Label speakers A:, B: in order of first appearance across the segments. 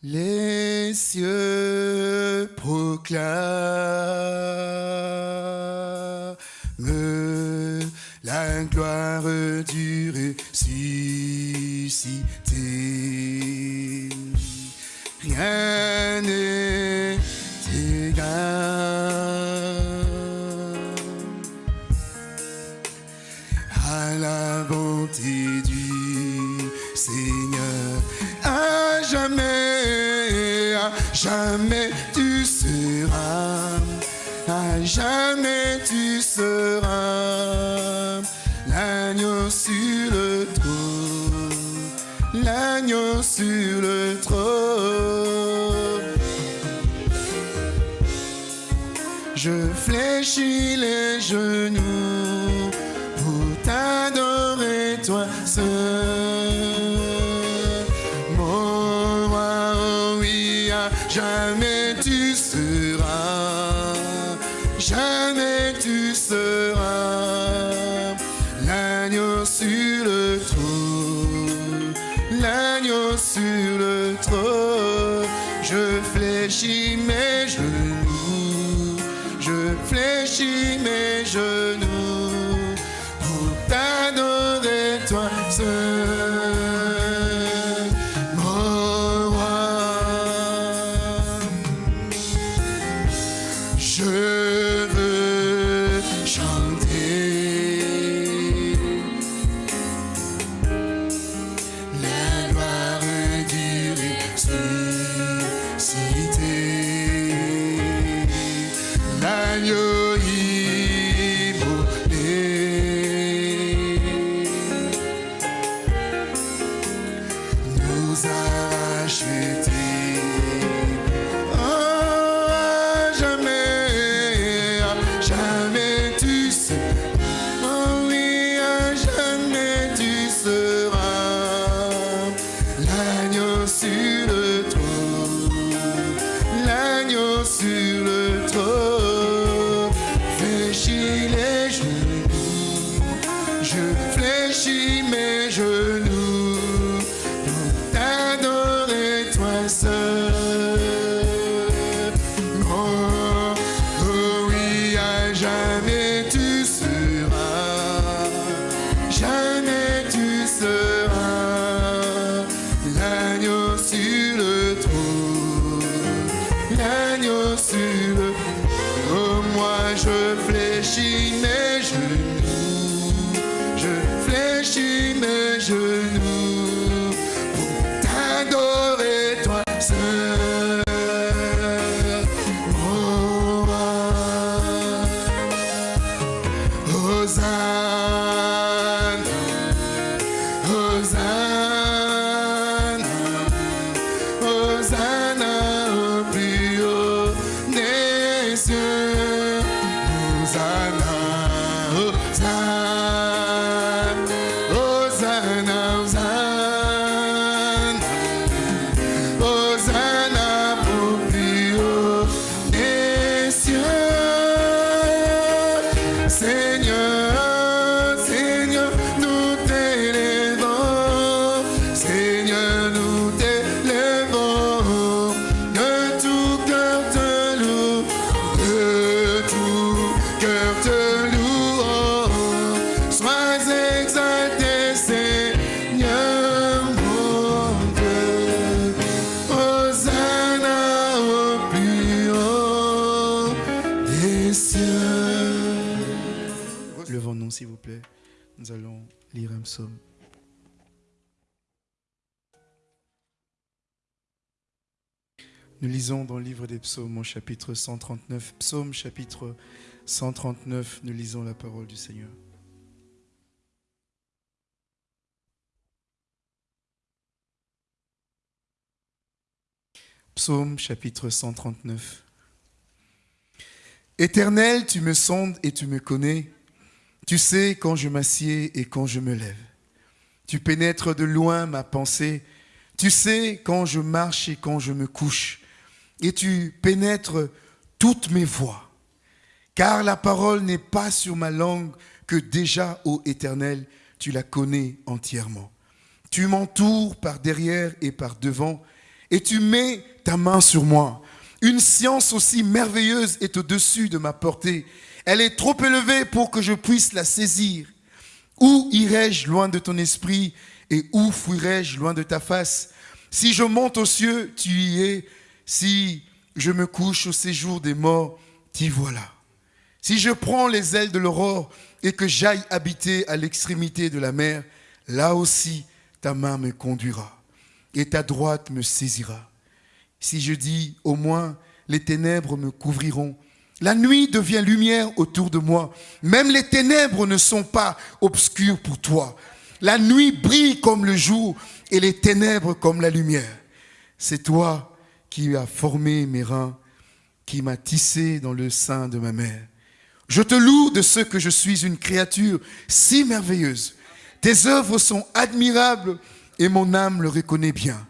A: Les cieux proclament la gloire du ressuscité. Rien n'est jamais tu seras, à jamais tu seras l'agneau sur le trône, l'agneau sur le trône. Je fléchis les genoux. love. des psaumes au chapitre 139. Psaume chapitre 139, nous lisons la parole du Seigneur. Psaume chapitre 139. Éternel, tu me sondes et tu me connais. Tu sais quand je m'assieds et quand je me lève. Tu pénètres de loin ma pensée. Tu sais quand je marche et quand je me couche et tu pénètres toutes mes voies. Car la parole n'est pas sur ma langue que déjà, ô Éternel, tu la connais entièrement. Tu m'entoures par derrière et par devant, et tu mets ta main sur moi. Une science aussi merveilleuse est au-dessus de ma portée. Elle est trop élevée pour que je puisse la saisir. Où irai-je loin de ton esprit et où fuirai-je loin de ta face? Si je monte aux cieux, tu y es. Si je me couche au séjour des morts, t'y voilà. Si je prends les ailes de l'aurore et que j'aille habiter à l'extrémité de la mer, là aussi ta main me conduira et ta droite me saisira. Si je dis au moins les ténèbres me couvriront, la nuit devient lumière autour de moi. Même les ténèbres ne sont pas obscures pour toi. La nuit brille comme le jour et les ténèbres comme la lumière. C'est toi qui as formé mes reins, qui m'as tissé dans le sein de ma mère. Je te loue de ce que je suis une créature si merveilleuse. Tes œuvres sont admirables et mon âme le reconnaît bien.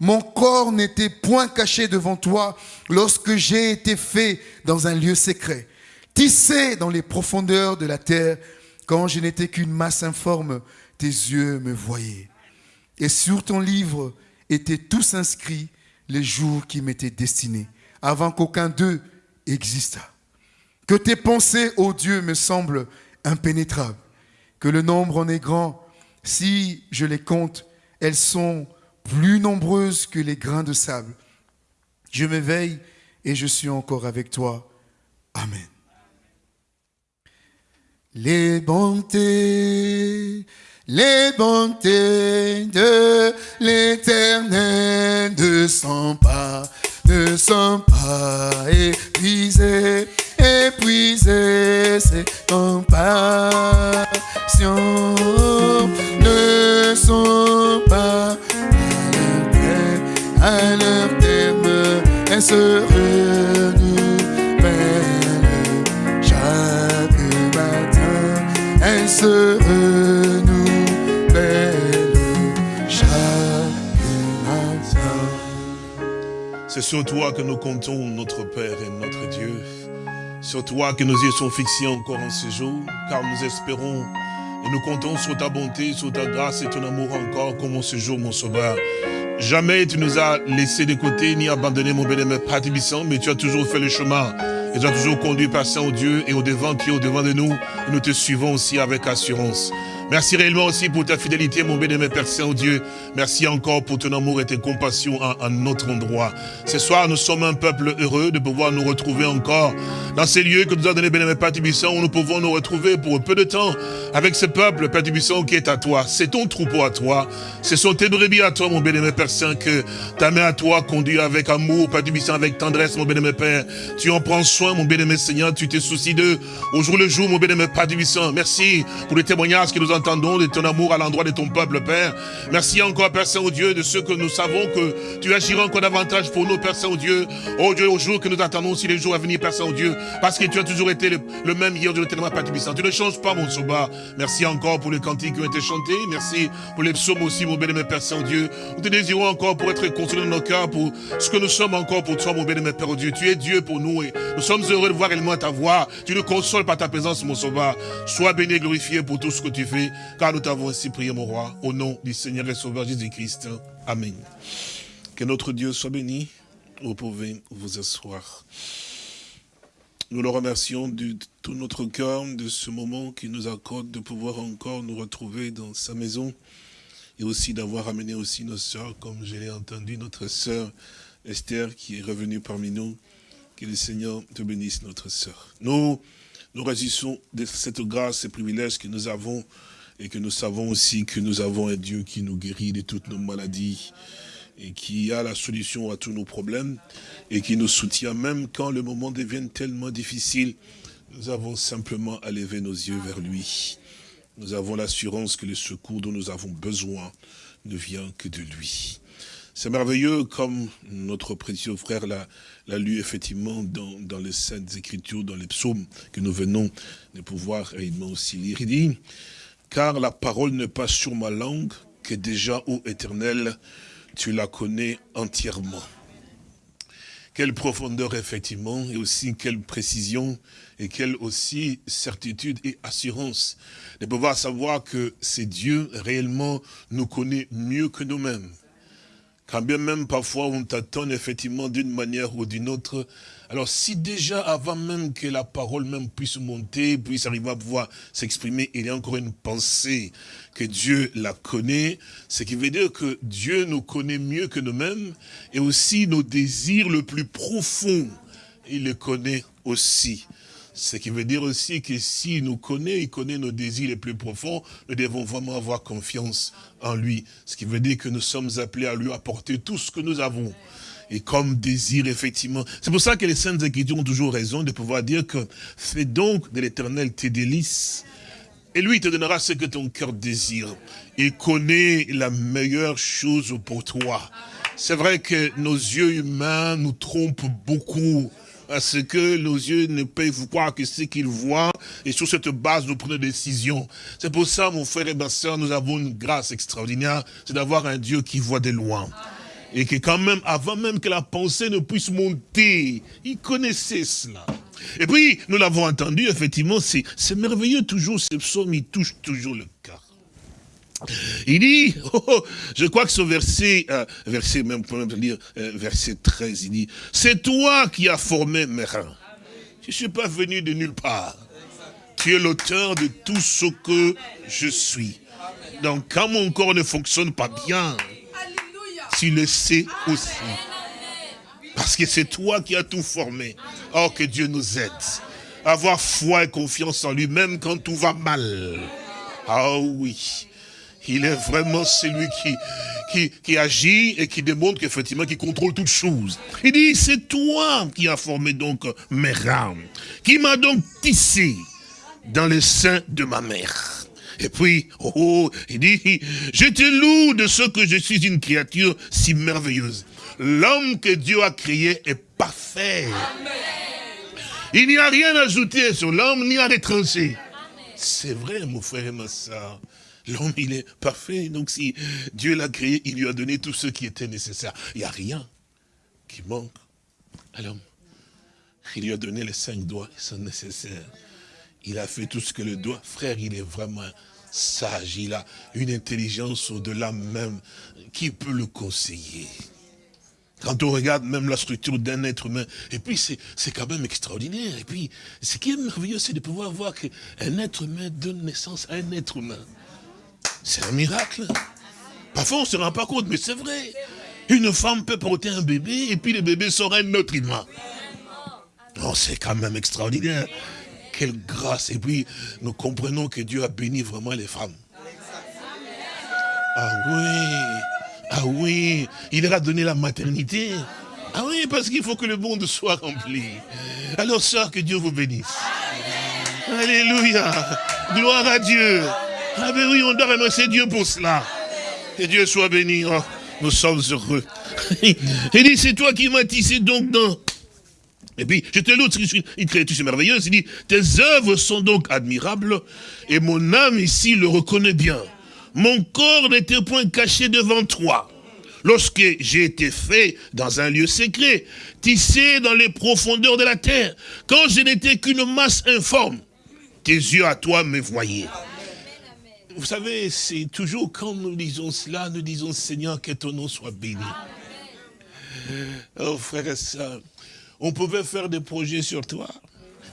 A: Mon corps n'était point caché devant toi lorsque j'ai été fait dans un lieu secret, tissé dans les profondeurs de la terre, quand je n'étais qu'une masse informe, tes yeux me voyaient. Et sur ton livre étaient tous inscrits les jours qui m'étaient destinés, avant qu'aucun d'eux existât. Que tes pensées, ô Dieu, me semblent impénétrables, que le nombre en est grand. Si je les compte, elles sont plus nombreuses que les grains de sable. Je m'éveille et je suis encore avec toi. Amen. Les bontés, les bontés de l'éternel ne sont pas, ne sont pas épuisées, épuisées, c'est compassion ne sont pas à leur terme, elles se renouvellent. Chaque matin, elles se renouvellent
B: Sur toi que nous comptons, notre Père et notre Dieu. Sur toi que nos yeux sont fixés encore en ce jour, car nous espérons et nous comptons sur ta bonté, sur ta grâce et ton amour encore comme en ce jour, mon sauveur. Jamais tu nous as laissé de côté ni abandonné, mon bénémoine Père mais tu as toujours fait le chemin. Et tu as toujours conduit, Père Saint-Dieu, et au devant qui est au devant de nous. Et nous te suivons aussi avec assurance. Merci réellement aussi pour ta fidélité, mon béni, Père Saint-Dieu. Merci encore pour ton amour et tes compassions à, notre endroit. Ce soir, nous sommes un peuple heureux de pouvoir nous retrouver encore dans ces lieux que nous a donné bénémoine Père Tibisson, où nous pouvons nous retrouver pour peu de temps avec ce peuple, Père Tibisson, qui est à toi. C'est ton troupeau à toi. Ce sont tes brebis à toi, mon bénémoine Père Saint, que ta main à toi conduit avec amour, Père Tibisson, avec tendresse, mon bénémoine Père. Tu en prends soin, mon bénémoine Seigneur. Tu te soucies d'eux au jour le jour, mon bénémoine Père Tibisson. Merci pour les témoignages que nous entendons de ton amour à l'endroit de ton peuple, Père. Merci encore, Père Saint-Dieu, de ce que nous savons que tu agiras encore davantage pour nous, Père Saint-Dieu. Oh Dieu, au jour que nous attendons aussi les jours à venir, Père Saint-Dieu, parce que tu as toujours été le, même hier, Dieu, tellement Père Tu ne changes pas, mon sauveur. Merci encore pour les cantiques qui ont été chantés. Merci pour les psaumes aussi, mon béni, Père Saint-Dieu. Nous te désirons encore pour être consolés dans nos cœurs, pour ce que nous sommes encore pour toi, mon béni, Père Dieu. Tu es Dieu pour nous et nous sommes heureux de voir réellement ta voix. Tu nous consoles par ta présence, mon sauveur. Sois béni et glorifié pour tout ce que tu fais, car nous t'avons ainsi prié, mon roi, au nom du Seigneur et Sauveur Jésus-Christ. Amen. Que notre Dieu soit béni. Vous pouvez vous asseoir. Nous le remercions de tout notre cœur de ce moment qui nous accorde de pouvoir encore nous retrouver dans sa maison et aussi d'avoir amené aussi nos sœurs, comme je l'ai entendu, notre sœur Esther qui est revenue parmi nous. Que le Seigneur te bénisse, notre sœur. Nous nous résistons de cette grâce et privilège que nous avons et que nous savons aussi que nous avons un Dieu qui nous guérit de toutes nos maladies et qui a la solution à tous nos problèmes et qui nous soutient même quand le moment devient tellement difficile. Nous avons simplement à lever nos yeux vers lui. Nous avons l'assurance que le secours dont nous avons besoin ne vient que de lui. C'est merveilleux comme notre précieux frère l'a lu effectivement dans, dans, les Saintes Écritures, dans les psaumes que nous venons de pouvoir réellement aussi lire. Il dit, car la parole n'est pas sur ma langue, que déjà, ô éternel, tu la connais entièrement. Quelle profondeur, effectivement, et aussi quelle précision, et quelle aussi certitude et assurance de pouvoir savoir que c'est Dieu réellement nous connaît mieux que nous-mêmes quand bien même parfois on t'attend effectivement d'une manière ou d'une autre, alors si déjà avant même que la parole même puisse monter, puisse arriver à pouvoir s'exprimer, il y a encore une pensée que Dieu la connaît, ce qui veut dire que Dieu nous connaît mieux que nous-mêmes et aussi nos désirs le plus profonds, il les connaît aussi. Ce qui veut dire aussi que s'il nous connaît, il connaît nos désirs les plus profonds, nous devons vraiment avoir confiance en lui. Ce qui veut dire que nous sommes appelés à lui apporter tout ce que nous avons et comme désir, effectivement. C'est pour ça que les saintes écritures ont toujours raison de pouvoir dire que fais donc de l'éternel tes délices. Et lui, te donnera ce que ton cœur désire. Il connaît la meilleure chose pour toi. C'est vrai que nos yeux humains nous trompent beaucoup parce que nos yeux ne peuvent croire que ce qu'ils voient, et sur cette base, nous prenons des décisions. C'est pour ça, mon frère et ma soeur, nous avons une grâce extraordinaire, c'est d'avoir un Dieu qui voit de loin. Et que quand même, avant même que la pensée ne puisse monter, il connaissait cela. Et puis, nous l'avons entendu, effectivement, c'est merveilleux toujours, ce psaume, il touche toujours le cœur. Il dit, oh, oh, je crois que ce verset, euh, verset même, pour dire, euh, verset 13, il dit, c'est toi qui as formé mes reins. Je ne suis pas venu de nulle part. Tu es l'auteur de tout ce que je suis. Donc quand mon corps ne fonctionne pas bien, tu le sais aussi. Parce que c'est toi qui as tout formé. Oh, que Dieu nous aide. Avoir foi et confiance en lui, même quand tout va mal. Ah oui. Il est vraiment celui qui, qui, agit et qui démontre qu'effectivement, qui contrôle toutes choses. Il dit, c'est toi qui as formé donc mes rames, qui m'a donc tissé dans le sein de ma mère. Et puis, oh, oh, il dit, je te loue de ce que je suis une créature si merveilleuse. L'homme que Dieu a créé est parfait. Il n'y a rien à ajouter sur l'homme, ni à retrancher. C'est vrai, mon frère et ma soeur. L'homme, il est parfait. Donc si Dieu l'a créé, il lui a donné tout ce qui était nécessaire. Il n'y a rien qui manque à l'homme. Il lui a donné les cinq doigts qui sont nécessaires. Il a fait tout ce que le doigt. Frère, il est vraiment sage. Il a une intelligence au-delà même. Qui peut le conseiller quand on regarde même la structure d'un être humain, et puis c'est quand même extraordinaire. Et puis, ce qui est merveilleux, c'est de pouvoir voir qu'un être humain donne naissance à un être humain. C'est un miracle. Parfois, on ne se rend pas compte, mais c'est vrai. Une femme peut porter un bébé, et puis le bébé sera un autre humain. Non, c'est quand même extraordinaire. Quelle grâce. Et puis, nous comprenons que Dieu a béni vraiment les femmes. Ah oui, ah oui, il leur a donné la maternité. Ah oui, parce qu'il faut que le monde soit rempli. Alors, sœur, que Dieu vous bénisse. Alléluia. Gloire à Dieu. Ah ben oui, on doit remercier Dieu pour cela. Que Dieu soit béni. Oh, nous sommes heureux. Il dit, c'est toi qui m'as tissé donc dans et puis, je te loue, une créature merveilleuse, il dit, tes œuvres sont donc admirables, et mon âme ici le reconnaît bien. Mon corps n'était point caché devant toi. Lorsque j'ai été fait dans un lieu secret, tissé dans les profondeurs de la terre, quand je n'étais qu'une masse informe, tes yeux à toi me voyaient. Vous savez, c'est toujours quand nous disons cela, nous disons Seigneur, que ton nom soit béni. Oh frère et on pouvait faire des projets sur toi.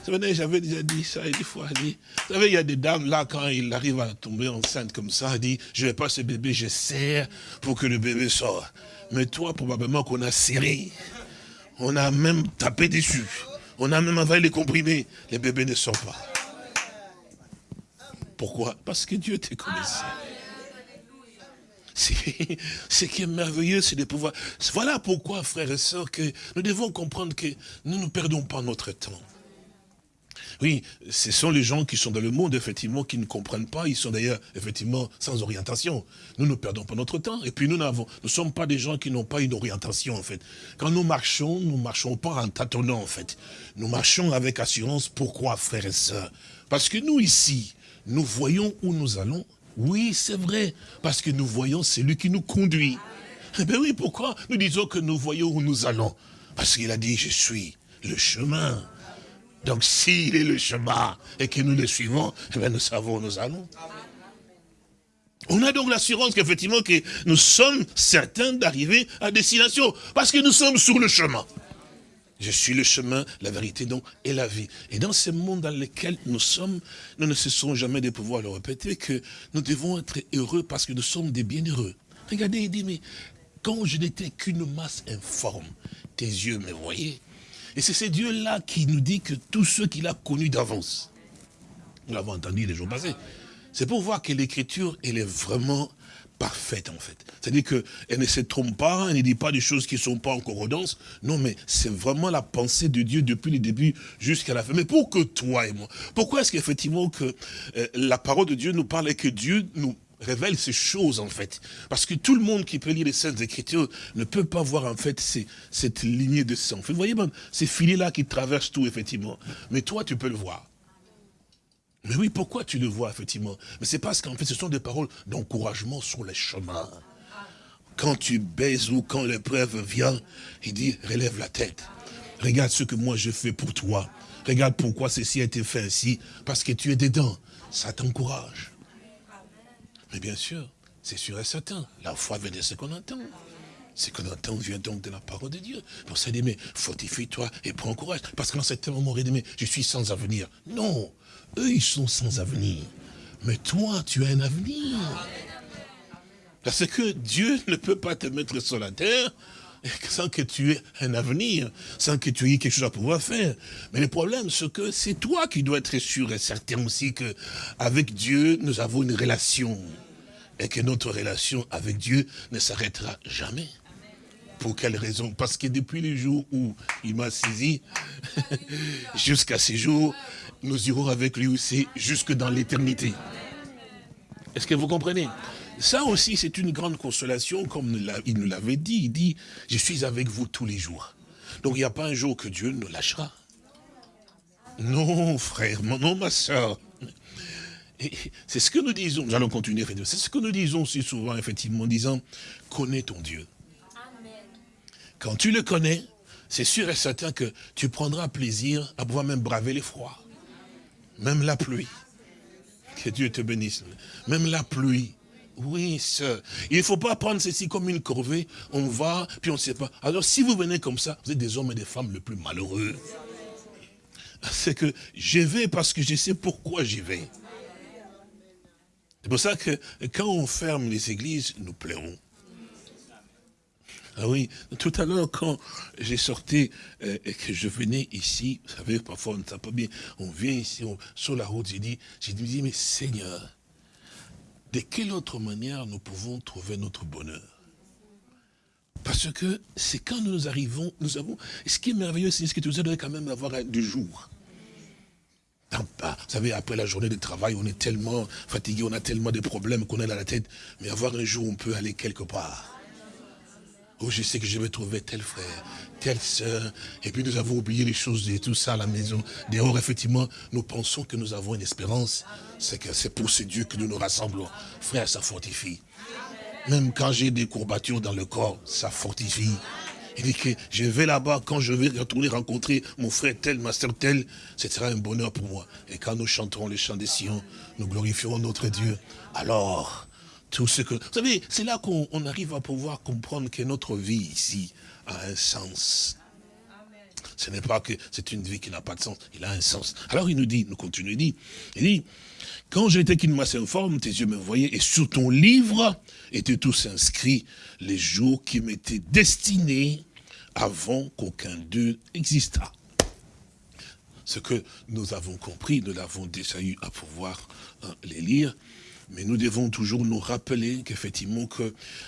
B: J'avais déjà dit ça une fois. Dit, vous savez, il y a des dames là, quand il arrive à tomber enceinte comme ça, dit, je vais pas ce bébé, je serre pour que le bébé sorte. Mais toi, probablement qu'on a serré. On a même tapé dessus. On a même avalé les comprimés. Les bébés ne sortent pas. Pourquoi? Parce que Dieu te connaissait. Ce qui est merveilleux, c'est de pouvoir... Voilà pourquoi, frères et sœurs, que nous devons comprendre que nous ne perdons pas notre temps. Oui, ce sont les gens qui sont dans le monde, effectivement, qui ne comprennent pas. Ils sont d'ailleurs, effectivement, sans orientation. Nous ne perdons pas notre temps. Et puis, nous n'avons, nous ne sommes pas des gens qui n'ont pas une orientation, en fait. Quand nous marchons, nous ne marchons pas en tâtonnant, en fait. Nous marchons avec assurance. Pourquoi, frères et sœurs? Parce que nous, ici, nous voyons où nous allons oui, c'est vrai, parce que nous voyons celui qui nous conduit. Eh bien oui, pourquoi nous disons que nous voyons où nous allons? Parce qu'il a dit, je suis le chemin. Donc s'il est le chemin et que nous le suivons, eh bien nous savons où nous allons. On a donc l'assurance qu'effectivement que nous sommes certains d'arriver à destination, parce que nous sommes sur le chemin. Je suis le chemin, la vérité donc et la vie. Et dans ce monde dans lequel nous sommes, nous ne cessons jamais de pouvoir le répéter que nous devons être heureux parce que nous sommes des bienheureux. Regardez, il dit, mais quand je n'étais qu'une masse informe, tes yeux me voyaient. Et c'est ce Dieu-là qui nous dit que tous ceux qu'il a connus d'avance, nous l'avons entendu les jours passés, c'est pour voir que l'écriture, elle est vraiment parfaite en fait. C'est-à-dire qu'elle ne se trompe pas, elle ne dit pas des choses qui ne sont pas en corrodance. Non, mais c'est vraiment la pensée de Dieu depuis le début jusqu'à la fin. Mais pour que toi et moi, pourquoi est-ce qu'effectivement que euh, la parole de Dieu nous parle et que Dieu nous révèle ces choses en fait? Parce que tout le monde qui peut lire les Saintes Écritures ne peut pas voir en fait cette lignée de sang. Vous voyez, même ces filets-là qui traversent tout effectivement. Mais toi, tu peux le voir. Mais oui, pourquoi tu le vois, effectivement? Mais c'est parce qu'en fait, ce sont des paroles d'encouragement sur les chemins. Quand tu baises ou quand l'épreuve vient, il dit, relève la tête. Regarde ce que moi je fais pour toi. Regarde pourquoi ceci a été fait ainsi. Parce que tu es dedans. Ça t'encourage. Mais bien sûr, c'est sûr et certain. La foi vient de ce qu'on entend. Ce qu'on entend vient donc de la parole de Dieu. Pour ça, dit, mais fortifie-toi et prends courage. Parce qu'en certain moment, il dit, mais je suis sans avenir. Non, eux, ils sont sans avenir. Mais toi, tu as un avenir. Parce que Dieu ne peut pas te mettre sur la terre sans que tu aies un avenir, sans que tu aies quelque chose à pouvoir faire. Mais le problème, c'est que c'est toi qui dois être sûr et certain aussi que avec Dieu, nous avons une relation. Et que notre relation avec Dieu ne s'arrêtera jamais. Pour quelle raison? Parce que depuis le jour où il m'a saisi, jusqu'à ce jour, nous irons avec lui aussi jusque dans l'éternité. Est-ce que vous comprenez? Ça aussi, c'est une grande consolation, comme il nous l'avait dit. Il dit, je suis avec vous tous les jours. Donc il n'y a pas un jour que Dieu nous lâchera. Non, frère, non, ma soeur. C'est ce que nous disons, nous allons continuer, c'est ce que nous disons si souvent, effectivement, en disant, connais ton Dieu. Quand tu le connais, c'est sûr et certain que tu prendras plaisir à pouvoir même braver les froids. Même la pluie. Que Dieu te bénisse. Même la pluie. Oui, sœur. Il ne faut pas prendre ceci comme une corvée. On va, puis on ne sait pas. Alors, si vous venez comme ça, vous êtes des hommes et des femmes les plus malheureux. C'est que je vais parce que je sais pourquoi j'y vais. C'est pour ça que quand on ferme les églises, nous pleurons. Ah oui, tout à l'heure, quand j'ai sorti euh, et que je venais ici, vous savez, parfois on ne sait pas bien, on vient ici, sur la route, j'ai dit, j'ai dit, mais Seigneur, de quelle autre manière nous pouvons trouver notre bonheur? Parce que c'est quand nous arrivons, nous avons, ce qui est merveilleux, c'est que vous allez quand même avoir du jour. Vous savez, après la journée de travail, on est tellement fatigué, on a tellement de problèmes qu'on a dans la tête, mais avoir un jour, on peut aller quelque part. Oh, je sais que je vais trouver tel frère, telle sœur. Et puis nous avons oublié les choses et tout ça à la maison. Dehors, effectivement, nous pensons que nous avons une espérance. C'est que c'est pour ce Dieu que nous nous rassemblons. Frère, ça fortifie. Même quand j'ai des courbatures dans le corps, ça fortifie. Il dit que je vais là-bas, quand je vais retourner rencontrer mon frère tel, ma soeur tel, ce sera un bonheur pour moi. Et quand nous chanterons les chants des Sion, nous glorifierons notre Dieu. Alors, tout ce que... Vous savez, c'est là qu'on arrive à pouvoir comprendre que notre vie ici a un sens. Ce n'est pas que c'est une vie qui n'a pas de sens, il a un sens. Alors il nous dit, nous continue, il dit, il dit, quand j'étais qu'une masse informe, tes yeux me voyaient, et sur ton livre étaient tous inscrits les jours qui m'étaient destinés avant qu'aucun d'eux existât. Ce que nous avons compris, nous l'avons déjà eu à pouvoir hein, les lire, mais nous devons toujours nous rappeler qu'effectivement,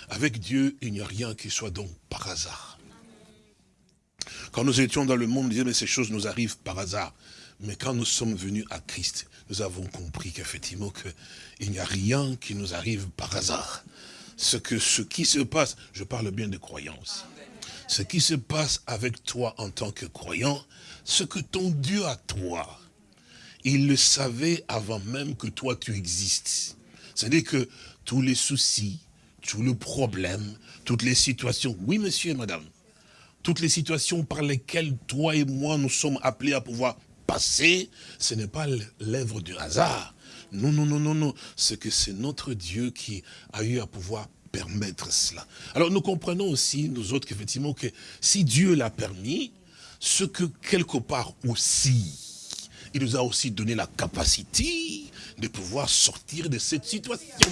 B: avec Dieu, il n'y a rien qui soit donc par hasard. Quand nous étions dans le monde, on disait, mais ces choses nous arrivent par hasard. Mais quand nous sommes venus à Christ, nous avons compris qu'effectivement, il n'y a rien qui nous arrive par hasard. Ce, que, ce qui se passe, je parle bien de croyance, ce qui se passe avec toi en tant que croyant, ce que ton Dieu a toi, il le savait avant même que toi tu existes. C'est-à-dire que tous les soucis, tous les problèmes, toutes les situations, oui monsieur et madame, toutes les situations par lesquelles toi et moi nous sommes appelés à pouvoir passer, ce n'est pas l'œuvre du hasard. Non, non, non, non, non. C'est que c'est notre Dieu qui a eu à pouvoir permettre cela. Alors nous comprenons aussi, nous autres, qu'effectivement, que si Dieu l'a permis, ce que quelque part aussi, il nous a aussi donné la capacité de pouvoir sortir de cette situation.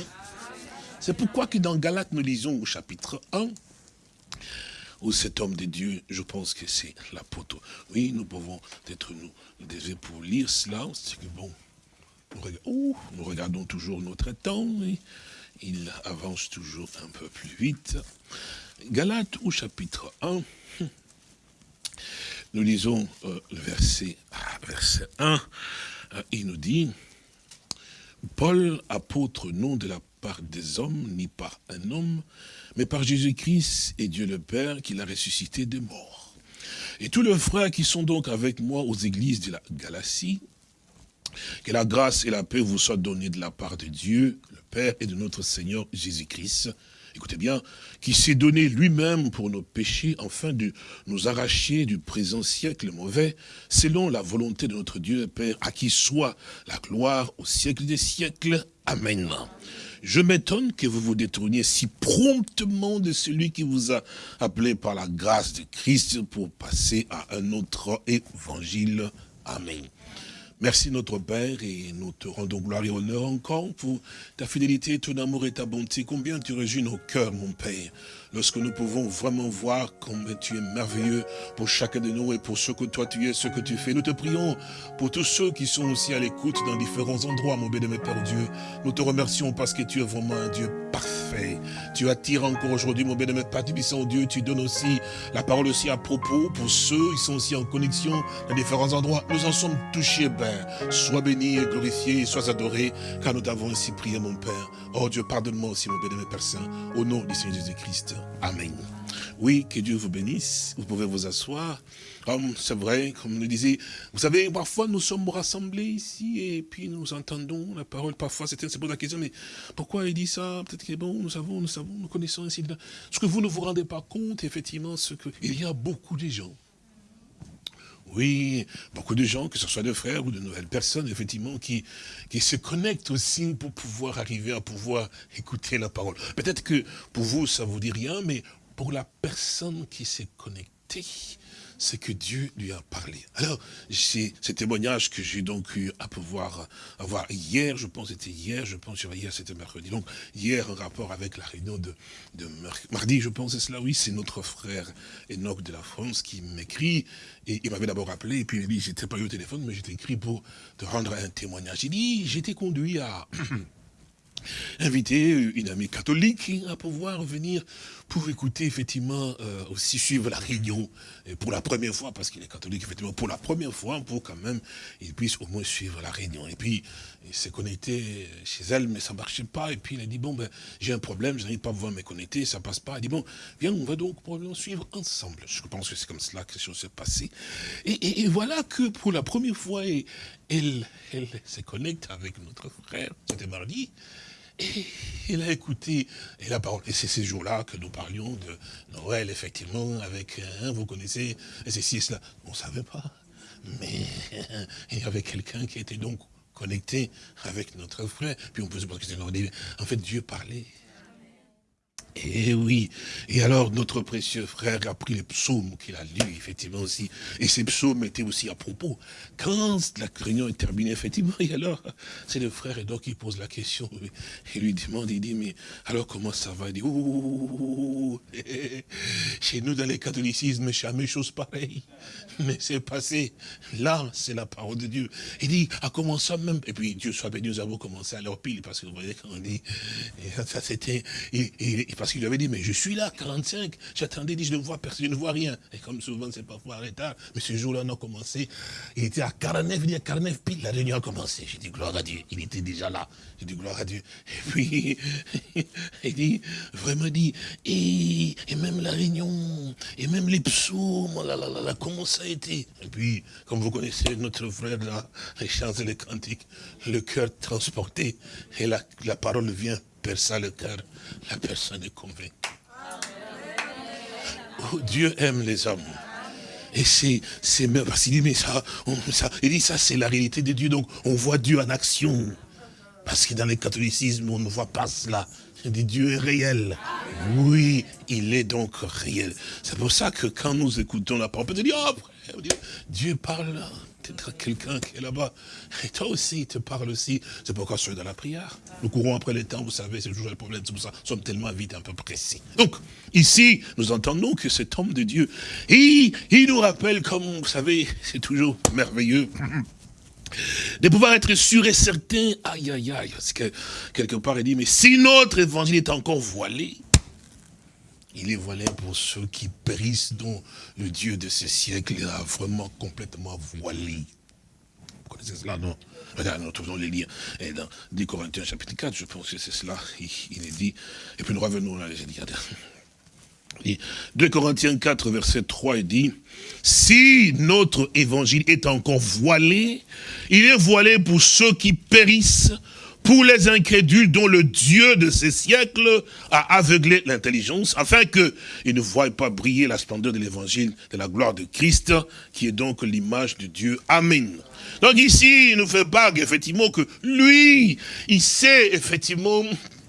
B: C'est pourquoi que dans Galates, nous lisons au chapitre 1, où cet homme de Dieu, je pense que c'est l'apôtre. Oui, nous pouvons être nous, nous pour lire cela, c'est que bon, nous, regardons toujours notre temps, il avance toujours un peu plus vite. Galates au chapitre 1, nous lisons euh, le verset, ah, verset 1, euh, il nous dit, Paul, apôtre, non de la part des hommes, ni par un homme, mais par Jésus-Christ et Dieu le Père qui l'a ressuscité des morts. Et tous les frères qui sont donc avec moi aux églises de la Galatie, que la grâce et la paix vous soient données de la part de Dieu, le Père et de notre Seigneur Jésus-Christ. Écoutez bien, qui s'est donné lui-même pour nos péchés, afin de nous arracher du présent siècle mauvais, selon la volonté de notre Dieu et Père, à qui soit la gloire au siècle des siècles. Amen. Je m'étonne que vous vous détourniez si promptement de celui qui vous a appelé par la grâce de Christ pour passer à un autre évangile. Amen. Merci notre Père et nous te rendons gloire et honneur encore pour ta fidélité, ton amour et ta bonté. Combien tu réjouis nos cœurs, mon Père lorsque nous pouvons vraiment voir combien tu es merveilleux pour chacun de nous et pour ce que toi tu es, ce que tu fais. Nous te prions pour tous ceux qui sont aussi à l'écoute dans différents endroits, mon béni, Père Dieu. Nous te remercions parce que tu es vraiment un Dieu parfait. Tu attires encore aujourd'hui, mon béni, Père Tibissant Dieu. Tu donnes aussi la parole aussi à propos pour ceux qui sont aussi en connexion dans différents endroits. Nous en sommes touchés, Père. Sois béni et glorifié, sois adoré, car nous t'avons ainsi prié, mon Père. Oh Dieu, pardonne-moi aussi, mon béni, Père Saint, au nom du Seigneur Jésus-Christ. Amen. Oui, que Dieu vous bénisse. Vous pouvez vous asseoir. C'est vrai, comme nous disait, vous savez, parfois nous sommes rassemblés ici et puis nous entendons la parole. Parfois, certains se posent la question, mais pourquoi il dit ça? Peut-être qu'il est bon, nous savons, nous savons, nous connaissons ainsi. Ce que vous ne vous rendez pas compte, effectivement, ce que il y a beaucoup de gens oui, beaucoup de gens, que ce soit de frères ou de nouvelles personnes, effectivement, qui, qui se connectent aussi pour pouvoir arriver à pouvoir écouter la parole. Peut-être que pour vous, ça vous dit rien, mais pour la personne qui s'est connectée, c'est que Dieu lui a parlé. Alors, c'est ce témoignage que j'ai donc eu à pouvoir avoir hier, je pense c'était hier, je pense hier c'était mercredi. Donc hier, en rapport avec la réunion de, de mardi, je pense c'est cela, oui, c'est notre frère Enoch de la France qui m'écrit, et il m'avait d'abord appelé, et puis il dit, j'étais pas eu au téléphone, mais j'étais écrit pour te rendre un témoignage. Il dit, j'étais conduit à inviter une amie catholique à pouvoir venir pour écouter, effectivement, euh, aussi suivre la réunion et pour la première fois, parce qu'il est catholique, effectivement, pour la première fois, pour quand même, il puisse au moins suivre la réunion. Et puis, il s'est connecté chez elle, mais ça marchait pas. Et puis, il a dit, bon, ben, j'ai un problème, je n'arrive pas à pouvoir me connecter, ça passe pas. Il dit, bon, viens, on va donc probablement suivre ensemble. Je pense que c'est comme cela que les choses s'est passées. Et, voilà que pour la première fois, elle, elle se connecte avec notre frère, c'était mardi, il a écouté et la parole. Et c'est ces jours-là que nous parlions de Noël, effectivement, avec, hein, vous connaissez, et ceci et cela. On ne savait pas. Mais il y avait quelqu'un qui était donc connecté avec notre frère. Puis on peut se poser en fait, Dieu parlait. Et eh oui. Et alors, notre précieux frère a pris les psaumes qu'il a lus, effectivement aussi. Et ces psaumes étaient aussi à propos. Quand la réunion est terminée, effectivement, et alors, c'est le frère et donc il pose la question. Il lui demande, il dit, mais alors comment ça va? Il dit, ouh, chez nous dans les catholicismes, jamais chose pareille. Mais c'est passé. Là, c'est la parole de Dieu. Il dit, à comment ça même? Et puis, Dieu soit béni, nous avons commencé à leur pile, parce que vous voyez, quand on dit, ça c'était, parce qu'il avait dit, mais je suis là, 45, j'attendais, dit, je ne vois personne, je ne vois rien. Et comme souvent, c'est parfois retard, mais ce jour-là, on a commencé, il était à 49, il dit à 49 pile, la réunion a commencé. J'ai dit, gloire à Dieu, il était déjà là. J'ai dit, gloire à Dieu. Et puis, il dit, vraiment dit, et, même la réunion, et même les psaumes, là, là, là, là, comment ça a été? Et puis, comme vous connaissez notre frère là, les chants et les cantiques, le cœur transporté, et la, la parole vient percer le cœur la personne est convaincue. Oh, Dieu aime les hommes. Et c'est, c'est, parce qu'il dit, mais ça, ça, il dit, ça, c'est la réalité de Dieu. Donc, on voit Dieu en action. Parce que dans le catholicisme, on ne voit pas cela. Dieu est réel. Oui, il est donc réel. C'est pour ça que quand nous écoutons la parole, on peut dire, oh, Dieu parle peut-être quelqu'un qui est là-bas. Et toi aussi, il te parle aussi. C'est pourquoi je suis dans la prière. Nous courons après le temps, vous savez, c'est toujours le problème. C'est pour ça nous sommes tellement vite, un peu précis. Donc, ici, nous entendons que cet homme de Dieu, il, il nous rappelle, comme vous savez, c'est toujours merveilleux de pouvoir être sûr et certain, aïe aïe aïe, parce que quelque part il dit, mais si notre évangile est encore voilé, il est voilé pour ceux qui périssent, dont le Dieu de ce siècle a vraiment complètement voilé. Vous connaissez cela, non? Regarde, nous trouvons les liens. Et dans 10 Corinthiens chapitre 4, je pense que c'est cela, il, est dit. Et puis nous revenons là, j'ai dit, 2 Corinthiens 4, verset 3, il dit, si notre évangile est encore voilé, il est voilé pour ceux qui périssent, pour les incrédules dont le Dieu de ces siècles a aveuglé l'intelligence, afin qu'ils ne voient pas briller la splendeur de l'évangile de la gloire de Christ, qui est donc l'image de Dieu. Amen. Donc ici, il nous fait part effectivement que lui, il sait effectivement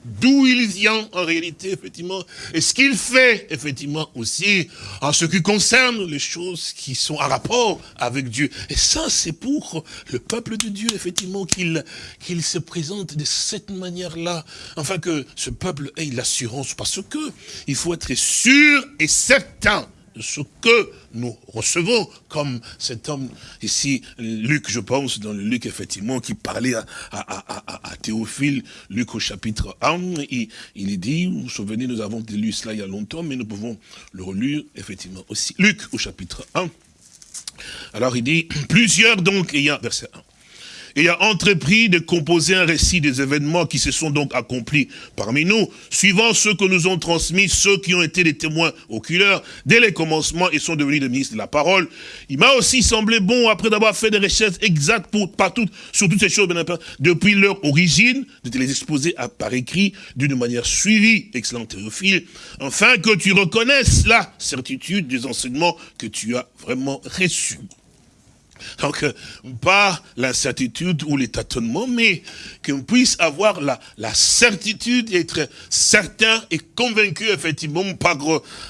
B: d'où il vient en réalité, effectivement, et ce qu'il fait, effectivement, aussi, en ce qui concerne les choses qui sont en rapport avec Dieu. Et ça, c'est pour le peuple de Dieu, effectivement, qu'il qu'il se présente de cette manière-là, afin que ce peuple ait l'assurance, parce que il faut être sûr et certain ce que nous recevons, comme cet homme. Ici, Luc, je pense, dans le Luc, effectivement, qui parlait à, à, Théophile, Luc au chapitre 1, il, il dit, vous vous souvenez, nous avons lu cela il y a longtemps, mais nous pouvons le relire, effectivement, aussi. Luc au chapitre 1, alors il dit, plusieurs donc ayant, verset 1, et a entrepris de composer un récit des événements qui se sont donc accomplis parmi nous, suivant ceux que nous ont transmis, ceux qui ont été des témoins oculaires dès les commencements et sont devenus des ministres de la parole. Il m'a aussi semblé bon, après d'avoir fait des recherches exactes pour, sur toutes ces choses, depuis leur origine, de te les exposer à, par écrit d'une manière suivie, excellent Théophile, afin que tu reconnaisses la certitude des enseignements que tu as vraiment reçus. Donc, euh, pas l'incertitude ou les tâtonnements, mais qu'on puisse avoir la, la certitude, être certain et convaincu, effectivement, par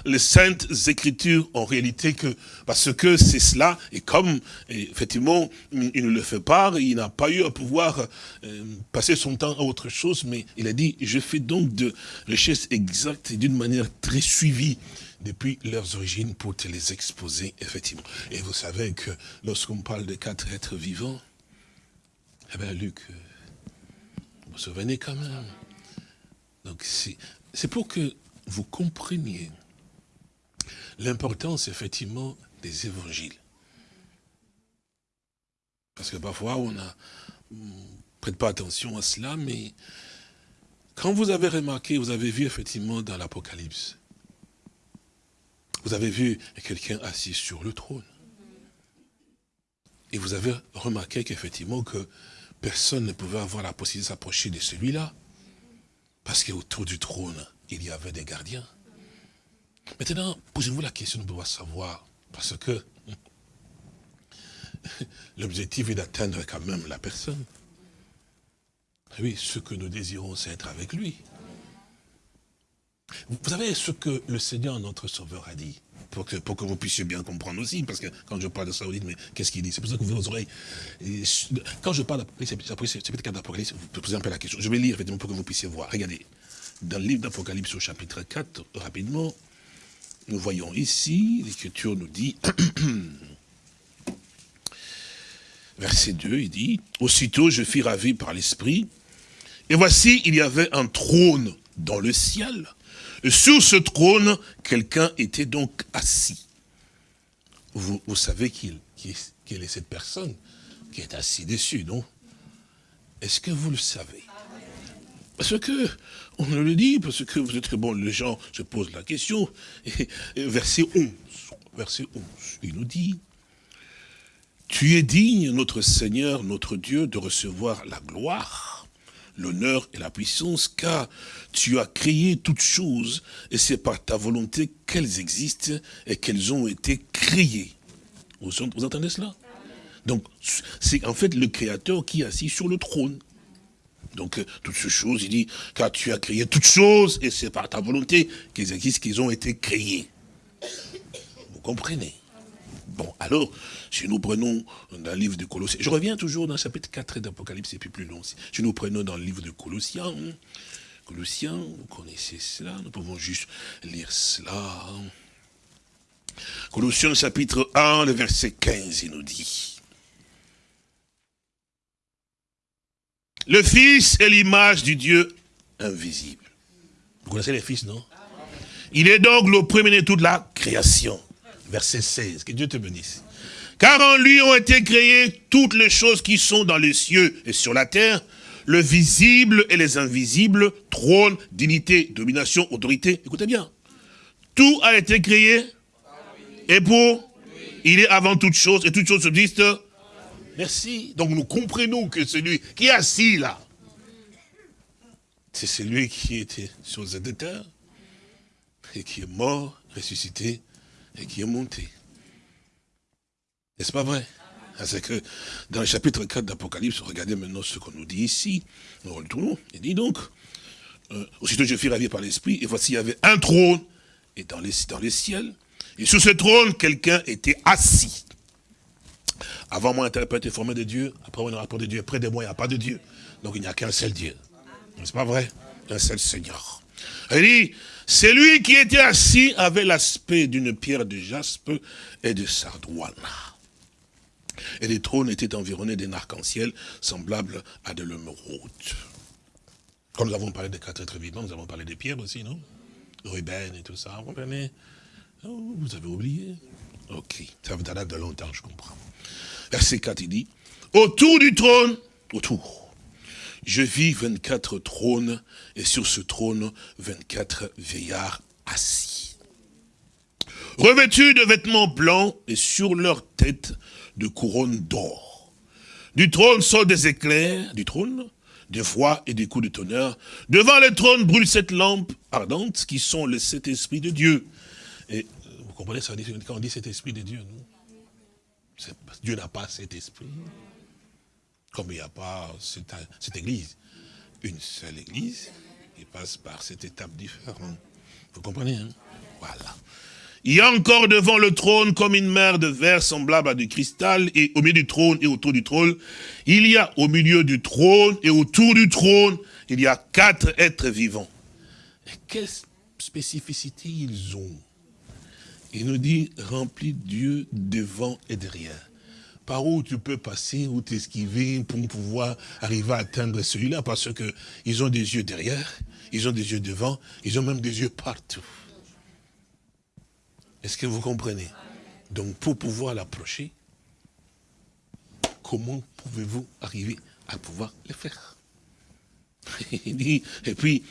B: les saintes écritures, en réalité, que parce que c'est cela, et comme, effectivement, il ne le fait pas, il n'a pas eu à pouvoir euh, passer son temps à autre chose, mais il a dit, je fais donc de richesses exactes et d'une manière très suivie depuis leurs origines pour te les exposer, effectivement. Et vous savez que lorsqu'on parle de quatre êtres vivants, eh bien, Luc, euh, vous vous souvenez quand même. Donc, c'est pour que vous compreniez l'importance, effectivement, des évangiles. Parce que parfois, on a prête pas attention à cela, mais quand vous avez remarqué, vous avez vu effectivement dans l'Apocalypse, vous avez vu quelqu'un assis sur le trône. Et vous avez remarqué qu'effectivement que personne ne pouvait avoir la possibilité de s'approcher de celui-là. Parce qu'autour du trône, il y avait des gardiens. Maintenant, posez-vous la question de pouvoir savoir. Parce que l'objectif est d'atteindre quand même la personne. Oui, ce que nous désirons, c'est être avec lui. Vous savez ce que le Seigneur, notre Sauveur, a dit? Pour que, pour que vous puissiez bien comprendre aussi, parce que quand je parle de ça, vous dites, mais qu'est-ce qu'il dit? C'est pour ça que vous ouvrez vos oreilles. quand je parle d'Apocalypse, c'est peut-être d'Apocalypse, vous posez un peu la question. Je vais lire, effectivement, pour que vous puissiez voir. Regardez, dans le livre d'Apocalypse au chapitre 4, rapidement, nous voyons ici, l'Écriture nous dit, verset 2, il dit, « Aussitôt je fus ravi par l'Esprit, et voici, il y avait un trône dans le ciel, sur ce trône, quelqu'un était donc assis. Vous, savez qui, est cette personne qui est assis dessus, non? Est-ce que vous le savez? Parce que, on le dit, parce que vous êtes bon, les gens se posent la question. verset 11, verset 11, il nous dit, tu es digne, notre Seigneur, notre Dieu, de recevoir la gloire l'honneur et la puissance, car tu as créé toutes choses, et c'est par ta volonté qu'elles existent et qu'elles ont été créées. Vous, entendez cela? Donc, c'est en fait le Créateur qui est assis sur le trône. Donc, euh, toutes ces choses, il dit, car tu as créé toutes choses, et c'est par ta volonté qu'ils existent, qu'ils ont été créés. Vous comprenez? Bon, alors, si nous prenons dans le livre de Colossiens, je reviens toujours dans le chapitre 4 d'Apocalypse, et puis plus long. Si nous prenons dans le livre de Colossiens, Colossiens, vous connaissez cela, nous pouvons juste lire cela. Colossiens chapitre 1, le verset 15, il nous dit. Le Fils est l'image du Dieu invisible. Vous connaissez les fils, non? Il est donc le premier de toute la création. Verset 16, que Dieu te bénisse. Car en lui ont été créées toutes les choses qui sont dans les cieux et sur la terre, le visible et les invisibles, trône, dignité, domination, autorité. Écoutez bien. Tout a été créé et pour Il est avant toute chose et toute chose subsiste. Merci. Donc nous comprenons que celui qui est assis là, c'est celui qui était sur cette terre et qui est mort, ressuscité et qui est monté. N'est-ce pas vrai? C'est que dans le chapitre 4 d'Apocalypse, regardez maintenant ce qu'on nous dit ici. Nous retournons. Il dit donc, euh, aussitôt je fus ravi par l'esprit, et voici il y avait un trône, et dans les, dans les ciels, et sur ce trône, quelqu'un était assis. Avant moi, interprète est formé de Dieu, après moi, un rapport de Dieu, près de moi, il n'y a pas de Dieu. Donc il n'y a qu'un seul Dieu. N'est-ce pas vrai? Un seul Seigneur. Il dit, c'est lui qui était assis avait l'aspect d'une pierre de jaspe et de sardoine. Et les trônes étaient environnés d'un arc-en-ciel semblable à de l'émeraude. Quand nous avons parlé des quatre êtres vivants, nous avons parlé des pierres aussi, non? Ruben et tout ça, vous comprenez? Oh, Vous avez oublié? Ok, ça vous date de longtemps, je comprends. Verset 4, il dit, autour du trône, autour, je vis 24 trônes, et sur ce trône, 24 veillards assis. Revêtus de vêtements blancs, et sur leur tête, de couronnes d'or. Du trône sortent des éclairs, du trône, des voix et des coups de tonnerre. Devant le trône brûle cette lampe ardente, qui sont les sept esprits de Dieu. Et vous comprenez, ça quand on dit cet esprit de Dieu, Dieu n'a pas cet esprit. Comme il n'y a pas cette, église. Une seule église qui passe par cette étape différente. Vous comprenez, hein? Voilà. Il y a encore devant le trône comme une mer de verre semblable à du cristal, et au milieu du trône et autour du trône, il y a au milieu du trône et autour du trône, il y a quatre êtres vivants. Et quelle spécificité ils ont? Il nous dit, rempli Dieu devant et derrière. Par où tu peux passer, ou t'esquiver pour pouvoir arriver à atteindre celui-là, parce qu'ils ont des yeux derrière, ils ont des yeux devant, ils ont même des yeux partout. Est-ce que vous comprenez? Donc pour pouvoir l'approcher, comment pouvez-vous arriver à pouvoir le faire? Et puis,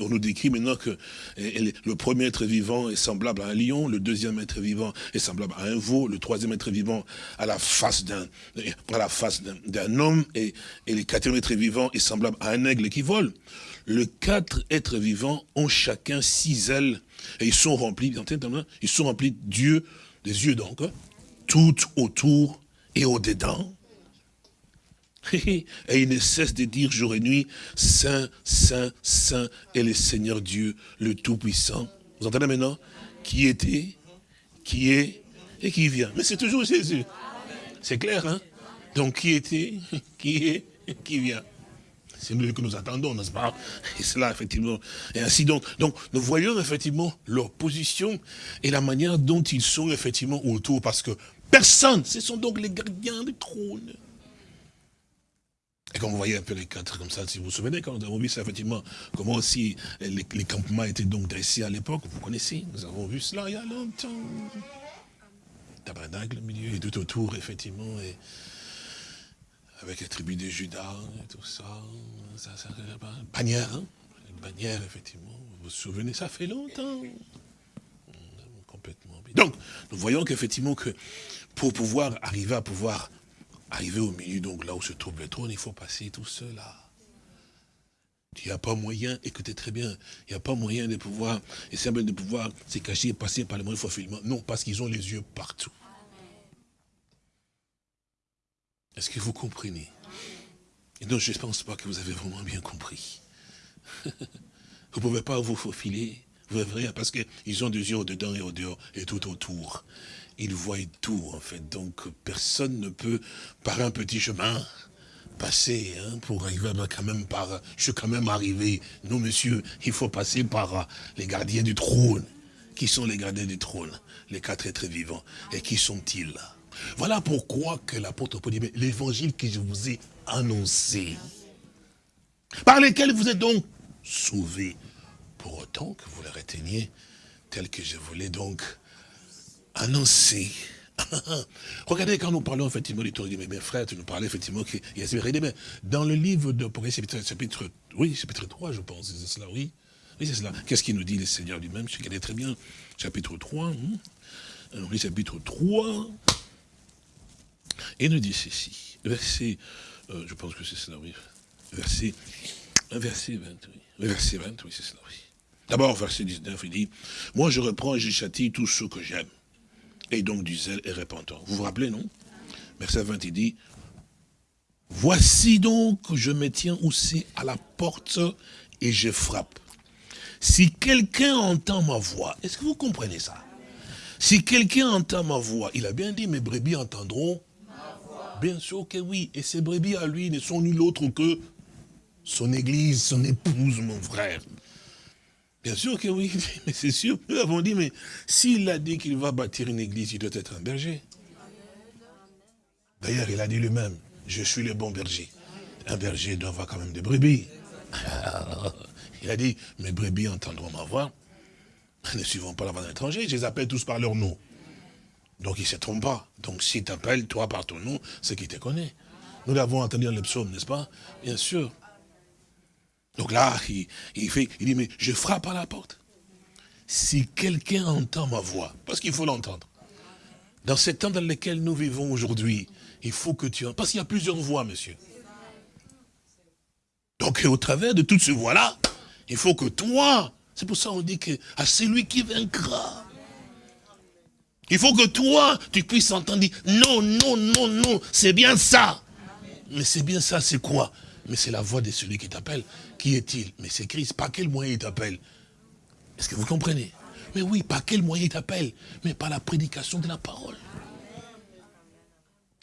B: on nous décrit maintenant que le premier être vivant est semblable à un lion, le deuxième être vivant est semblable à un veau, le troisième être vivant à la face d'un d'un homme, et, le quatrième être vivant est semblable à un aigle qui vole. Les quatre êtres vivants ont chacun six ailes et ils sont remplis, ils sont remplis Dieu, des yeux donc, tout autour et au-dedans. Et ils ne cessent de dire jour et nuit, Saint, Saint, Saint est le Seigneur Dieu, le Tout-Puissant. Vous entendez maintenant? Qui était, qui est et qui vient. Mais c'est toujours Jésus. C'est clair, hein? Donc qui était, qui est, qui vient. C'est nous que nous attendons, n'est-ce pas? Et cela, effectivement. Et ainsi donc. Donc, nous voyons effectivement leur position et la manière dont ils sont effectivement autour. Parce que personne, ce sont donc les gardiens du trône. Et quand vous voyez un peu les quatre comme ça, si vous vous souvenez, quand nous avons vu ça, effectivement, comment aussi les, campements étaient donc dressés à l'époque, vous connaissez, nous avons vu cela il y a longtemps. Tabernacle au milieu et tout autour, effectivement, et avec les tribus de Judas et tout ça. ça, ça bannière, hein bannière, effectivement. Vous vous souvenez, ça fait longtemps. Complètement. Donc, nous voyons qu'effectivement, que pour pouvoir arriver à pouvoir arriver au milieu, donc là où se trouve le trône, il faut passer tout cela. Il n'y a pas moyen, écoutez très bien, il n'y a pas moyen de pouvoir, et c'est de pouvoir se cacher passer par le moyen de Non, parce qu'ils ont les yeux partout. Est-ce que vous comprenez? Et donc, je ne pense pas que vous avez vraiment bien compris. vous ne pouvez pas vous faufiler. Vous verrez, parce qu'ils ont des yeux au-dedans et au-dehors et tout autour. Ils voient tout, en fait. Donc, personne ne peut, par un petit chemin, passer hein, pour arriver quand même par... Je suis quand même arrivé. Non, monsieur, il faut passer par euh, les gardiens du trône. Qui sont les gardiens du trône? Les quatre êtres vivants. Et qui sont-ils Voilà pourquoi que l'apôtre Paul dit, l'évangile que je vous ai annoncé, par lesquels vous êtes donc sauvés, pour autant que vous le reteniez tel que je voulais donc annoncer. Regardez, quand nous parlons effectivement du dit, mais mes frères, tu nous parlais effectivement qu'il y a mais dans le livre de chapitre, chapitre, oui, chapitre 3, je pense, c'est cela, oui. Oui, c'est cela. Qu'est-ce qu'il nous dit le Seigneur lui-même Je connais très bien. Chapitre 3. Hein. Alors, chapitre 3. Et nous dit ceci. Verset, euh, je pense que c'est cela, oui. Verset, verset 20, oui. Verset 20, oui, c'est cela, oui. D'abord, verset 19, il dit, moi je reprends et je châtie tous ceux que j'aime. Et donc du zèle et repentant. Vous vous rappelez, non? Verset 20, il dit, voici donc je me tiens aussi à la porte et je frappe. Si quelqu'un entend ma voix, est-ce que vous comprenez ça? Si quelqu'un entend ma voix, il a bien dit, mes brebis entendront Bien sûr que oui. Et ces brebis à lui ne sont nul autre que son église, son épouse, mon frère. Bien sûr que oui, mais c'est sûr. Nous avons dit, mais s'il a dit qu'il va bâtir une église, il doit être un berger. D'ailleurs, il a dit lui-même, je suis le bon berger. Un berger doit avoir quand même des brebis. Il a dit, mes brebis entendront ma voix. Ne suivons pas la voix d'un étranger, je les appelle tous par leur nom. Donc il ne se trompe pas. Donc s'il t'appelle, toi, par ton nom, c'est qu'il te connaît. Nous l'avons entendu dans le psaume, n'est-ce pas? Bien sûr. Donc là, il, fait, il dit, mais je frappe à la porte. Si quelqu'un entend ma voix, parce qu'il faut l'entendre. Dans ces temps dans lesquels nous vivons aujourd'hui, il faut que tu... Parce qu'il y a plusieurs voix, monsieur. Donc au travers de toutes ces voix-là, il faut que toi, c'est pour ça qu'on dit que à celui qui vaincra, il faut que toi, tu puisses entendre non, non, non, non, c'est bien ça. Mais c'est bien ça, c'est quoi? Mais c'est la voix de celui qui t'appelle. Qui est-il? Mais c'est Christ. Par quel moyen il t'appelle? Est-ce que vous comprenez? Mais oui, par quel moyen il t'appelle? Mais par la prédication de la parole.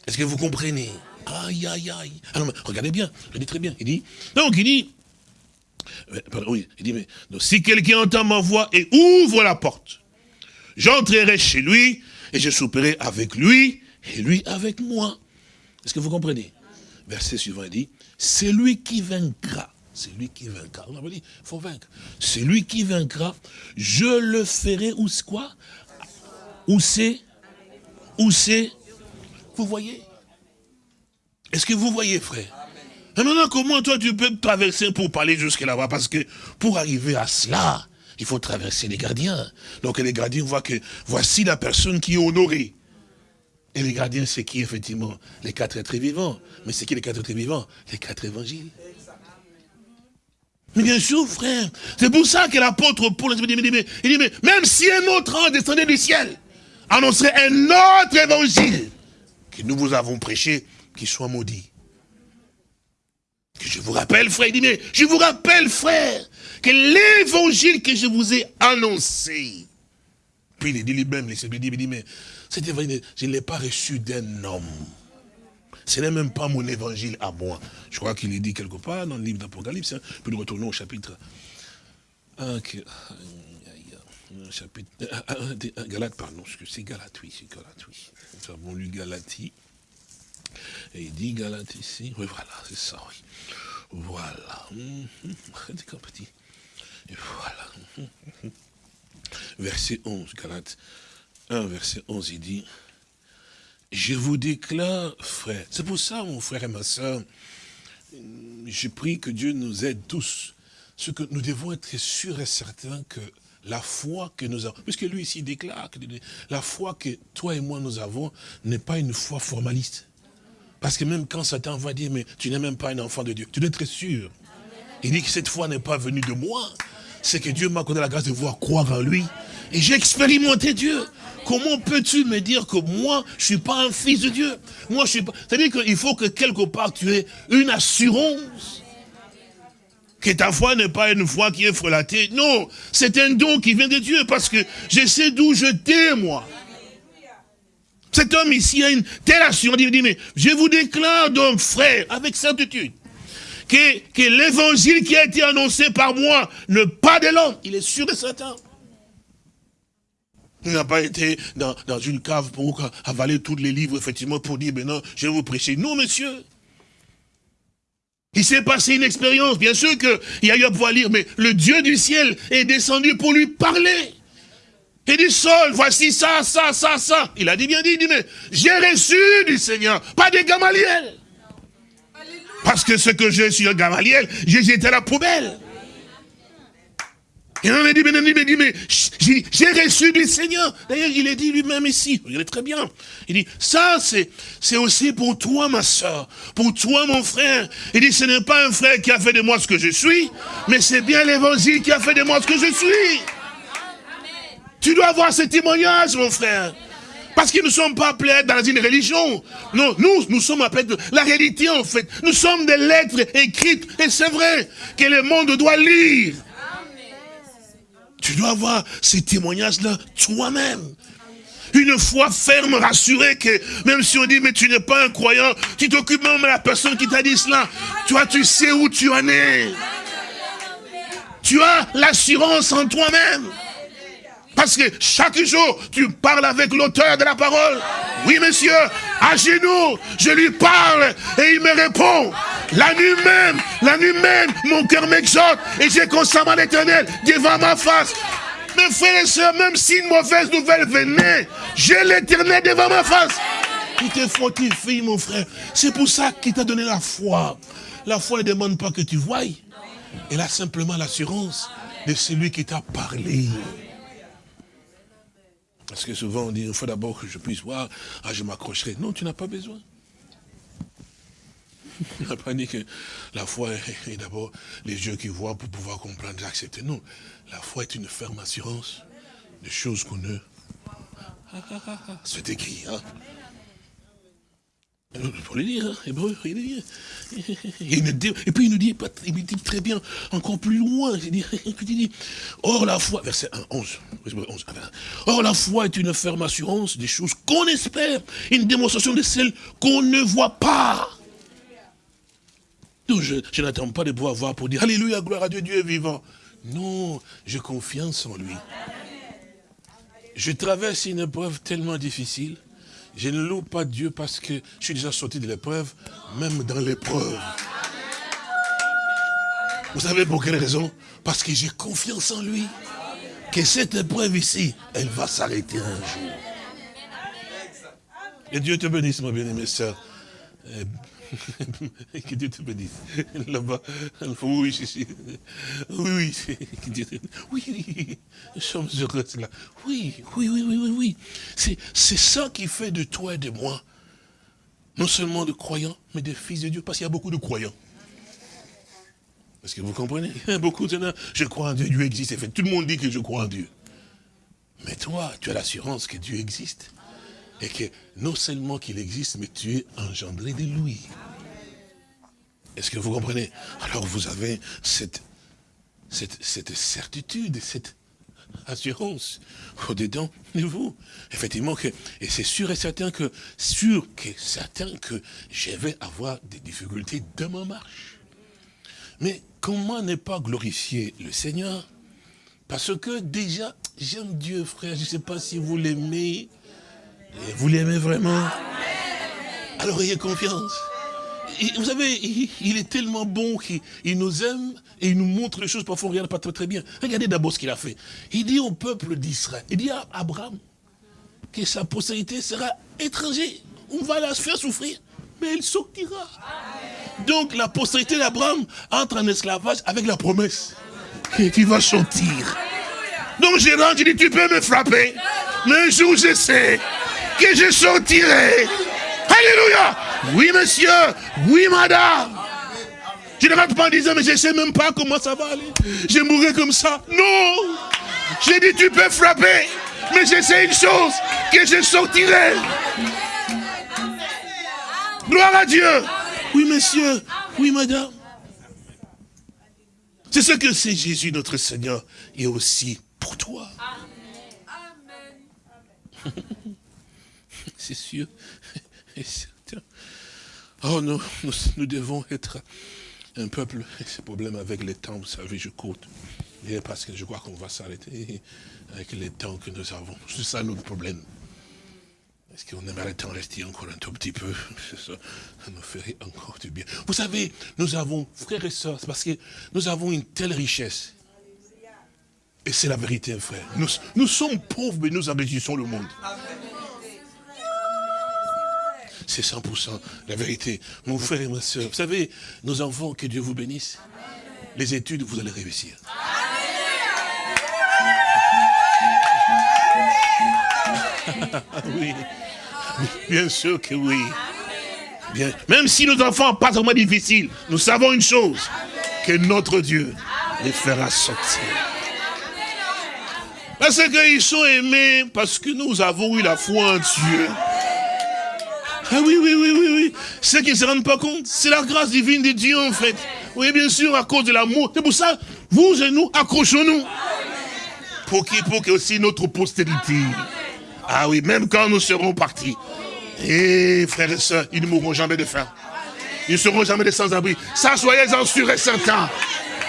B: Est-ce que vous comprenez? Aïe, aïe, aïe. Ah regardez bien, je dis très bien. Il dit, donc il dit, euh, oui, il dit, mais si quelqu'un entend ma voix et ouvre la porte, j'entrerai chez lui et je souperai avec lui et lui avec moi. Est-ce que vous comprenez? Verset suivant, il dit, c'est lui qui vaincra. C'est lui qui vaincra. On dit, il faut vaincre. C'est lui qui vaincra. Je le ferai où c'est quoi? Où c'est? Où c'est? Vous voyez? Est-ce que vous voyez, frère? Maintenant, comment toi tu peux traverser pour parler jusque là-bas? Parce que pour arriver à cela, il faut traverser les gardiens. Donc les gardiens voient que voici la personne qui est honorée. Et les gardiens, c'est qui effectivement? Les quatre êtres vivants. Mais c'est qui les quatre êtres vivants? Les quatre évangiles. Mais bien sûr, frère, c'est pour ça que l'apôtre Paul il dit, mais, il dit, mais même si un autre ange descendait du ciel, annoncerait un autre évangile que nous vous avons prêché, qui soit maudit. Je vous rappelle, frère, il dit, mais je vous rappelle, frère, que l'évangile que je vous ai annoncé, puis il dit lui-même, il dit, mais cet évangile, je ne l'ai pas reçu d'un homme. Ce n'est même pas mon évangile à moi. Je crois qu'il est dit quelque part dans le livre d'Apocalypse. Hein. Puis nous retournons au chapitre 1, chapitre, Galate, pardon, c'est Galate, oui, c'est Galate, oui. Nous avons lu Galatie. Et il dit Galate ici. Oui, voilà, c'est ça, oui. Voilà. petit. Et voilà. Verset 11, Galate 1, verset 11, il dit, je vous déclare, frère, c'est pour ça, mon frère et ma soeur, je prie que Dieu nous aide tous, ce que nous devons être sûrs et certains que la foi que nous avons, puisque lui ici déclare que la foi que toi et moi nous avons n'est pas une foi formaliste. Parce que même quand Satan va dire, mais tu n'es même pas un enfant de Dieu, tu dois être sûr. Il dit que cette foi n'est pas venue de moi, c'est que Dieu m'a accordé la grâce de voir croire en lui. Et j'ai expérimenté Dieu. Comment peux-tu me dire que moi, je suis pas un fils de Dieu? Moi, je suis pas... C'est-à-dire qu'il faut que quelque part tu aies une assurance que ta foi n'est pas une foi qui est frelatée. Non, c'est un don qui vient de Dieu parce que je sais d'où je t'ai, moi. Cet homme ici a une telle assurance. Il dit, mais je vous déclare donc, frère, avec certitude, que, que l'évangile qui a été annoncé par moi ne pas de l'homme. Il est sûr de Satan. Il n'a pas été dans, une cave pour avaler tous les livres, effectivement, pour dire, non, je vais vous prêcher. Non, monsieur. Il s'est passé une expérience. Bien sûr qu'il a eu à pouvoir lire, mais le Dieu du ciel est descendu pour lui parler. Il dit, Saul, voici ça, ça, ça, ça. Il a dit bien dit, il dit, mais j'ai reçu du Seigneur, pas des Gamaliel. Parce que ce que j'ai sur Gamaliel, j'ai jeté à la poubelle. Il en a dit, mais, dit, mais j'ai reçu du Seigneur. D'ailleurs, il est dit lui-même ici, regardez très bien. Il dit, ça, c'est aussi pour toi, ma soeur, pour toi, mon frère. Il dit, ce n'est pas un frère qui a fait de moi ce que je suis, mais c'est bien l'évangile qui a fait de moi ce que je suis. Tu dois avoir ce témoignage, mon frère. Parce que nous ne sommes pas appelés dans une religion. Non, nous, nous sommes appelés de la réalité, en fait. Nous sommes des lettres écrites, et c'est vrai que le monde doit lire. Tu dois avoir ces témoignages-là toi-même. Une foi ferme, rassurée que même si on dit, mais tu n'es pas un croyant, tu t'occupes même de la personne qui t'a dit cela. Toi, tu sais où tu en es. Tu as l'assurance en toi-même. Parce que chaque jour, tu parles avec l'auteur de la parole. Oui, monsieur, à genoux, je lui parle et il me répond. La nuit même, la nuit même, mon cœur m'exhorte et j'ai constamment l'éternel devant ma face. Mes frères et sœurs, même si une mauvaise nouvelle venait, j'ai l'éternel devant ma face. Il te fortifie, mon frère. C'est pour ça qu'il t'a donné la foi. La foi ne demande pas que tu voies. Elle a simplement l'assurance de celui qui t'a parlé. Parce que souvent on dit, il faut d'abord que je puisse voir, ah je m'accrocherai. Non, tu n'as pas besoin. On n'a pas dit que la foi est d'abord les yeux qui voient pour pouvoir comprendre et accepter. Non, la foi est une ferme assurance de choses qu'on ne... C'est écrit, hein pour le dire, hein, hébreu, il dit. Et puis il nous dit, il dit très bien, encore plus loin, il dit, or la foi, verset 1, 11, 11 or la foi est une ferme assurance des choses qu'on espère, une démonstration de celles qu'on ne voit pas. Je, n'attends pas de pouvoir voir pour dire, Alléluia, gloire à Dieu, Dieu est vivant. Non, j'ai confiance en lui. Je traverse une épreuve tellement difficile, je ne loue pas Dieu parce que je suis déjà sorti de l'épreuve, même dans l'épreuve. Vous savez pour quelle raison? Parce que j'ai confiance en lui. Que cette épreuve ici, elle va s'arrêter un jour. Et Dieu te bénisse, ma bien-aimée sœur. Que Dieu te bénisse. Là-bas, oui, oui, oui, oui, nous sommes heureux là. Oui, oui, oui, oui, oui, oui. C'est ça qui fait de toi et de moi, non seulement de croyants, mais des fils de Dieu, parce qu'il y a beaucoup de croyants. Est-ce que vous comprenez? Il y a beaucoup de je crois en Dieu, Dieu existe. Tout le monde dit que je crois en Dieu. Mais toi, tu as l'assurance que Dieu existe et que non seulement qu'il existe, mais tu es engendré de lui. Est-ce que vous comprenez? Alors vous avez cette, cette, certitude, cette assurance au-dedans de vous. Effectivement, que, et c'est sûr et certain que, sûr que certain que je vais avoir des difficultés de ma marche. Mais comment ne pas glorifier le Seigneur? Parce que déjà, j'aime Dieu, frère, je ne sais pas si vous l'aimez, vous l'aimez vraiment Alors ayez confiance. vous savez, il, est tellement bon qu'il nous aime et il nous montre les choses parfois on regarde pas très, très bien. Regardez d'abord ce qu'il a fait. Il dit au peuple d'Israël, il dit à Abraham que sa postérité sera étrangère. On va la faire souffrir, mais elle sortira. Donc la postérité d'Abraham entre en esclavage avec la promesse qu'il va sortir. Donc rentre, je dis, tu peux me frapper, mais un jour je sais que je sortirai. Alléluia. Oui, monsieur. Oui, madame. Je ne rentre pas en disant, mais je ne sais même pas comment ça va aller. Je mourrai comme ça. Non. J'ai dit, tu peux frapper. Mais j'essaie une chose, que je sortirai. Gloire à Dieu. Oui, monsieur. Oui, madame. C'est ce que c'est Jésus, notre Seigneur, et aussi pour toi. C'est sûr et certain. Oh non, nous, devons être un peuple, ce problème avec les temps, vous savez, je compte. parce que je crois qu'on va s'arrêter avec les temps que nous avons. C'est ça notre problème. Est-ce qu'on aimerait tant rester encore un tout petit peu? Ça, nous ferait encore du bien. Vous savez, nous avons, frères et sœurs, parce que nous avons une telle richesse. Et c'est la vérité, frère. Nous, nous sommes pauvres, mais nous enrichissons le monde. C'est 100% la vérité. Mon frère et ma soeur, vous savez, nos enfants, que Dieu vous bénisse. Les études, vous allez réussir. oui. Bien sûr que oui. Bien. Même si nos enfants pas vraiment difficiles, nous savons une chose, que notre Dieu les fera sortir. Parce qu'ils sont aimés, parce que nous avons eu la foi en Dieu. Ah oui, oui, oui, oui, oui. Ceux qui ne se rendent pas compte, c'est la grâce divine de Dieu en fait. Oui, bien sûr, à cause de l'amour. C'est pour ça, vous et nous, accrochons-nous. Pour qui Pour que aussi notre postérité. Ah oui, même quand nous serons partis. Et frères et sœurs, ils ne mourront jamais de faim. Ils ne seront jamais des sans-abri. Ça, soyez-en sûrs et certains.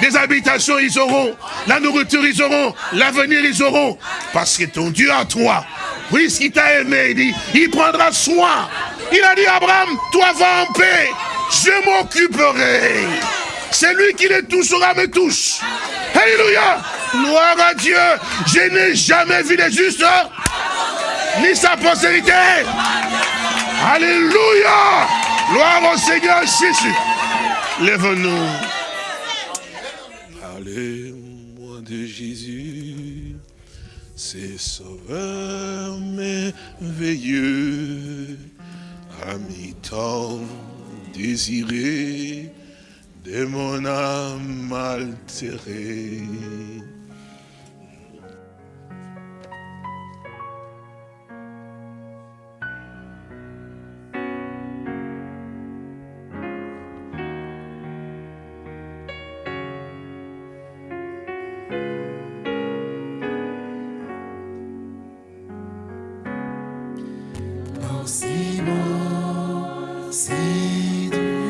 B: Des habitations, ils auront. La nourriture, ils auront. L'avenir, ils auront. Parce que ton Dieu à toi, puisqu'il t'a aimé, il dit, il prendra soin. Il a dit, Abraham, toi va en paix. Je m'occuperai. C'est lui qui les touchera, me touche. Alléluia. Gloire à Dieu. Je n'ai jamais vu les justes ni sa postérité. Alléluia. Gloire au Seigneur Jésus. Lève-nous. Parlez-moi de Jésus, c'est sauveur merveilleux, ami tant désiré de mon âme altérée.
A: Si bon.